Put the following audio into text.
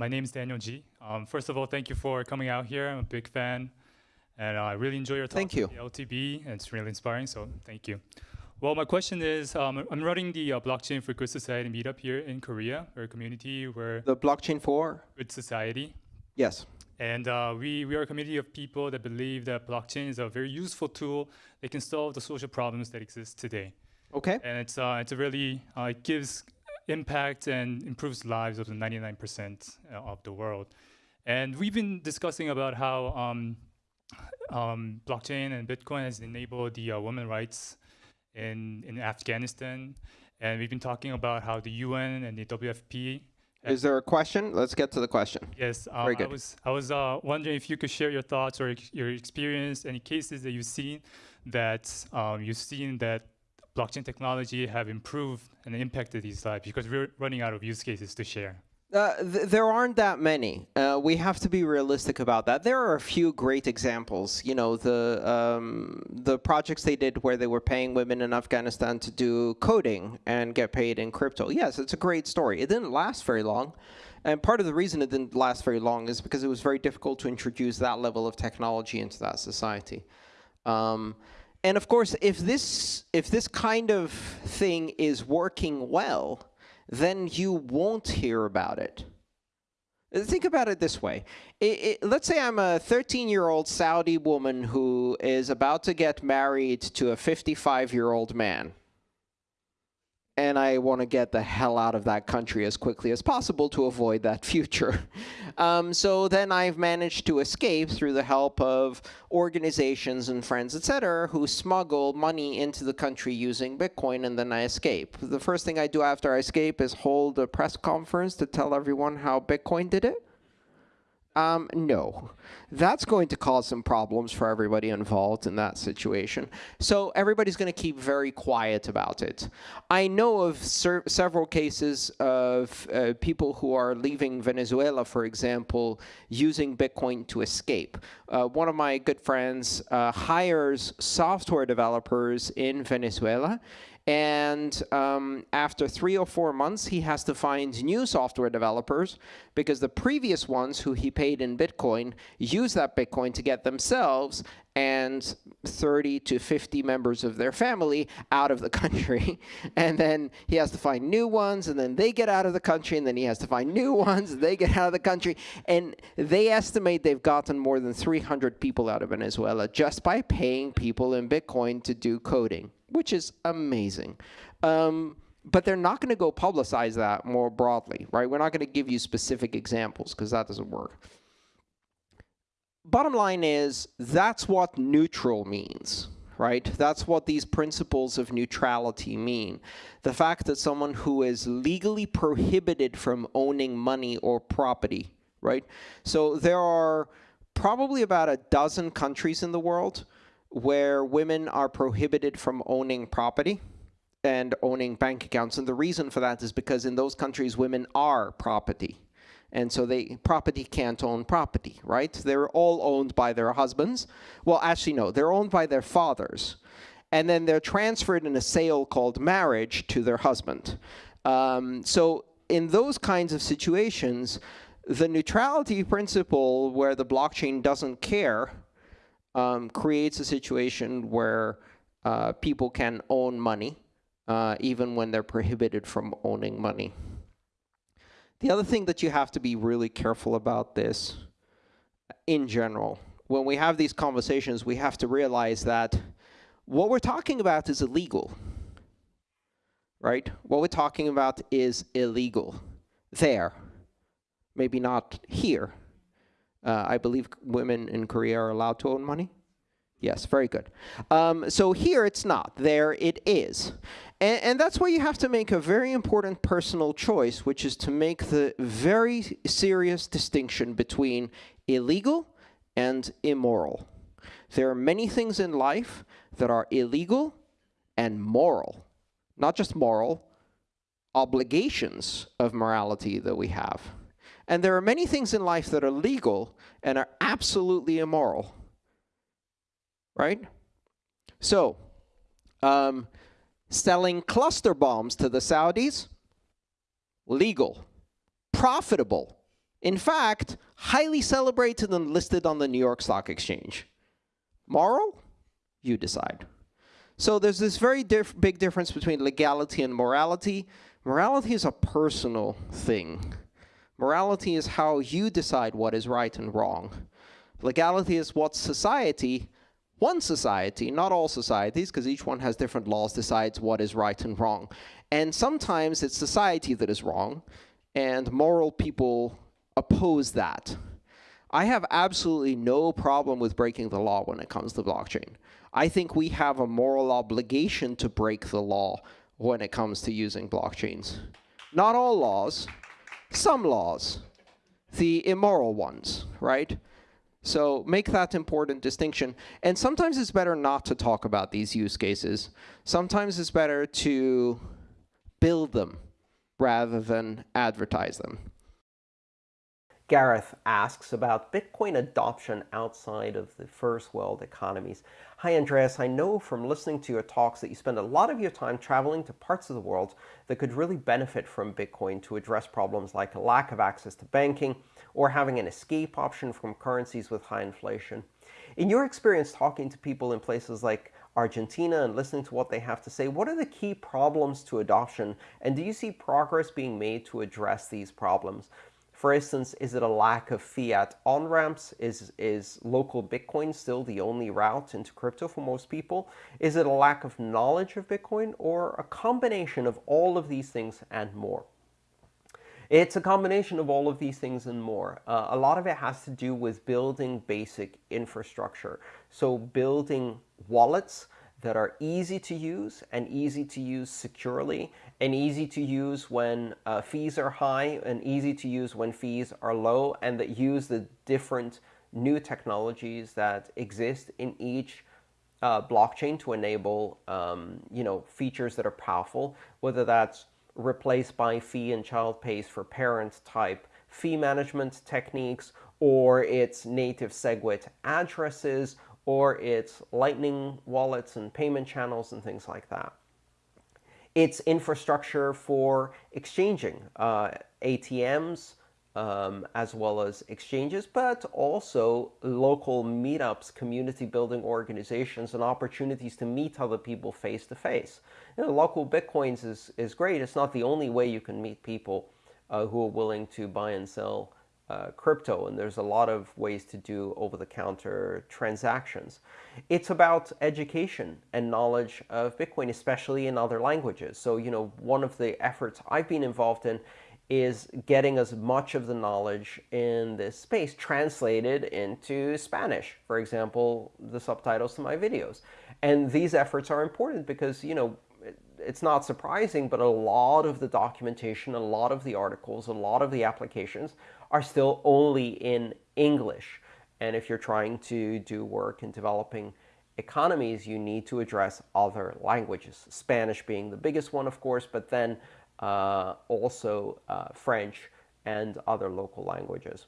My name is Daniel G. Um, first of all, thank you for coming out here. I'm a big fan, and I really enjoy your talk. Thank you. The LTB, and it's really inspiring. So thank you. Well, my question is, um, I'm running the uh, Blockchain for Good Society meetup here in Korea, or a community where The blockchain for? good society. Yes. And uh, we, we are a community of people that believe that blockchain is a very useful tool that can solve the social problems that exist today. Okay. And it's, uh, it's a really, uh, it gives impact and improves lives of the 99% of the world. And we've been discussing about how um, um, blockchain and Bitcoin has enabled the uh, women rights in, in Afghanistan. And we've been talking about how the UN and the WFP Is there a question? Let's get to the question. Yes, um, Very I was I was uh, wondering if you could share your thoughts or ex- your experience, any cases that you've seen that um, you've seen that blockchain technology have improved and impacted these lives because we're running out of use cases to share. Uh, th there aren't that many. Uh, we have to be realistic about that. There are a few great examples. You know, the um, the projects they did where they were paying women in Afghanistan to do coding and get paid in crypto. Yes, it's a great story. It didn't last very long. And part of the reason it didn't last very long is because it was very difficult to introduce that level of technology into that society. Um, and of course, if this if this kind of thing is working well, then you won't hear about it. Think about it this way. I- I- let's say I'm a 13-year-old Saudi woman who is about to get married to a 55-year-old man. And I want to get the hell out of that country as quickly as possible to avoid that future. Um, so then I've managed to escape through the help of organizations and friends, etc., who smuggle money into the country using Bitcoin, and then I escape. The first thing I do after I escape is hold a press conference to tell everyone how Bitcoin did it. Um, no, that's going to cause some problems for everybody involved in that situation. So everybody's going to keep very quiet about it. I know of several cases of uh, people who are leaving Venezuela, for example, using Bitcoin to escape. Uh, one of my good friends uh, hires software developers in Venezuela and um, after three or four months, he has to find new software developers because the previous ones who he paid in Bitcoin use that Bitcoin to get themselves and 30 to 50 members of their family out of the country. And then he has to find new ones, and then they get out of the country, and then he has to find new ones, and they get out of the country. And they estimate they've gotten more than 300 people out of Venezuela just by paying people in Bitcoin to do coding which is amazing. Um, but they're not going to go publicize that more broadly, right? We're not going to give you specific examples because that doesn't work. Bottom line is that's what neutral means, right? That's what these principles of neutrality mean. The fact that someone who is legally prohibited from owning money or property, right? So there are probably about a dozen countries in the world where women are prohibited from owning property and owning bank accounts. And the reason for that is because in those countries, women are property. And so they property can't own property, right? They're all owned by their husbands. Well, actually, no, they're owned by their fathers. And then they're transferred in a sale called marriage to their husband. Um, so in those kinds of situations, the neutrality principle where the blockchain doesn't care um, creates a situation where uh, people can own money, uh, even when they're prohibited from owning money. The other thing that you have to be really careful about this, in general, when we have these conversations, we have to realize that what we're talking about is illegal, right? What we're talking about is illegal there, maybe not here. Uh, I believe women in Korea are allowed to own money. Yes, very good. Um, so here it's not. There it is. And, and that's why you have to make a very important personal choice, which is to make the very serious distinction between illegal and immoral. There are many things in life that are illegal and moral. Not just moral, obligations of morality that we have. And there are many things in life that are legal and are absolutely immoral. Right? So, um, selling cluster bombs to the Saudis, legal. Profitable, In fact, highly celebrated and listed on the New York Stock Exchange. Moral? You decide. So there's this very diff big difference between legality and morality. Morality is a personal thing. Morality is how you decide what is right and wrong. Legality is what society, one society, not all societies, because each one has different laws, decides what is right and wrong. And sometimes it's society that is wrong, and moral people oppose that. I have absolutely no problem with breaking the law when it comes to blockchain. I think we have a moral obligation to break the law when it comes to using blockchains. Not all laws, some laws, the immoral ones, right? So make that important distinction. And sometimes it's better not to talk about these use cases. Sometimes it's better to build them rather than advertise them. Gareth asks about Bitcoin adoption outside of the first world economies. Hi, Andreas. I know from listening to your talks that you spend a lot of your time traveling to parts of the world that could really benefit from Bitcoin to address problems like a lack of access to banking or having an escape option from currencies with high inflation. In your experience talking to people in places like Argentina and listening to what they have to say, what are the key problems to adoption, and do you see progress being made to address these problems? For instance, is it a lack of fiat on-ramps? Is, is local Bitcoin still the only route into crypto for most people? Is it a lack of knowledge of Bitcoin or a combination of all of these things and more? It's a combination of all of these things and more. Uh, a lot of it has to do with building basic infrastructure. So building wallets, that are easy to use and easy to use securely and easy to use when uh, fees are high and easy to use when fees are low and that use the different new technologies that exist in each uh, blockchain to enable um, you know features that are powerful, whether that's replaced by fee and child pays for parents type fee management techniques or it's native SegWit addresses or it's Lightning wallets and payment channels and things like that. It's infrastructure for exchanging uh, ATMs um, as well as exchanges, but also local meetups, community building organizations, and opportunities to meet other people face to face. You know, LocalBitcoins is, is great. It's not the only way you can meet people uh, who are willing to buy and sell uh, crypto, and there's a lot of ways to do over-the-counter transactions. It's about education and knowledge of Bitcoin, especially in other languages. So, you know, one of the efforts I've been involved in is getting as much of the knowledge in this space translated into Spanish, for example, the subtitles to my videos. And these efforts are important because, you know, it's not surprising, but a lot of the documentation, a lot of the articles, a lot of the applications are still only in English. And if you're trying to do work in developing economies, you need to address other languages, Spanish being the biggest one, of course, but then uh, also uh, French and other local languages.